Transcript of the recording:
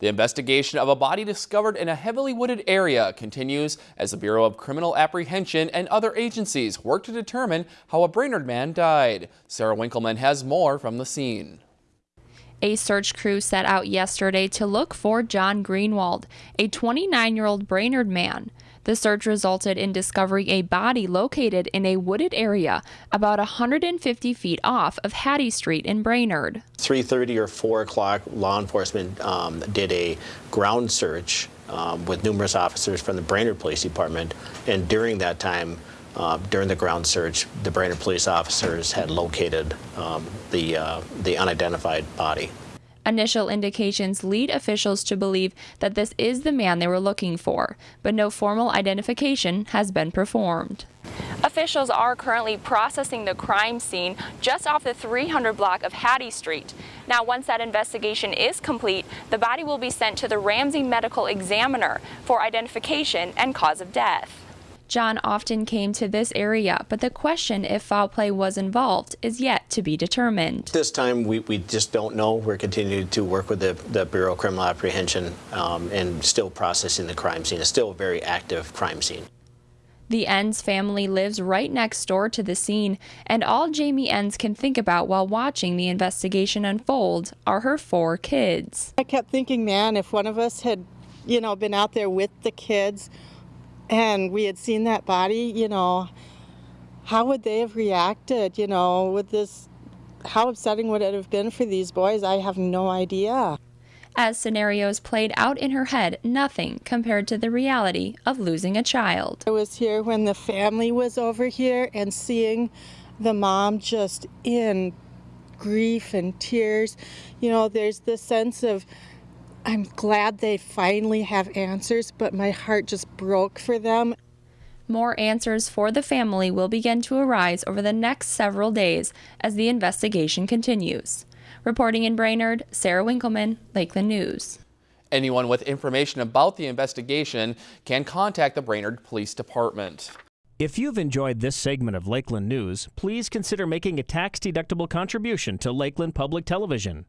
The investigation of a body discovered in a heavily wooded area continues as the Bureau of Criminal Apprehension and other agencies work to determine how a Brainerd man died. Sarah Winkleman has more from the scene. A search crew set out yesterday to look for John Greenwald, a 29 year old Brainerd man. The search resulted in discovering a body located in a wooded area about 150 feet off of Hattie Street in Brainerd. 3.30 or 4 o'clock, law enforcement um, did a ground search um, with numerous officers from the Brainerd Police Department, and during that time, uh, during the ground search, the Brainerd police officers had located um, the, uh, the unidentified body. Initial indications lead officials to believe that this is the man they were looking for, but no formal identification has been performed. Officials are currently processing the crime scene just off the 300 block of Hattie Street. Now, once that investigation is complete, the body will be sent to the Ramsey Medical Examiner for identification and cause of death. John often came to this area, but the question if foul play was involved is yet to be determined. This time, we, we just don't know. We're continuing to work with the, the Bureau of Criminal Apprehension um, and still processing the crime scene. It's still a very active crime scene. The Enns family lives right next door to the scene, and all Jamie Enns can think about while watching the investigation unfold are her four kids. I kept thinking, man, if one of us had, you know, been out there with the kids, and we had seen that body, you know, how would they have reacted, you know, with this, how upsetting would it have been for these boys? I have no idea. As scenarios played out in her head, nothing compared to the reality of losing a child. I was here when the family was over here and seeing the mom just in grief and tears. You know, there's this sense of I'm glad they finally have answers, but my heart just broke for them. More answers for the family will begin to arise over the next several days as the investigation continues. Reporting in Brainerd, Sarah Winkleman, Lakeland News. Anyone with information about the investigation can contact the Brainerd Police Department. If you've enjoyed this segment of Lakeland News, please consider making a tax-deductible contribution to Lakeland Public Television.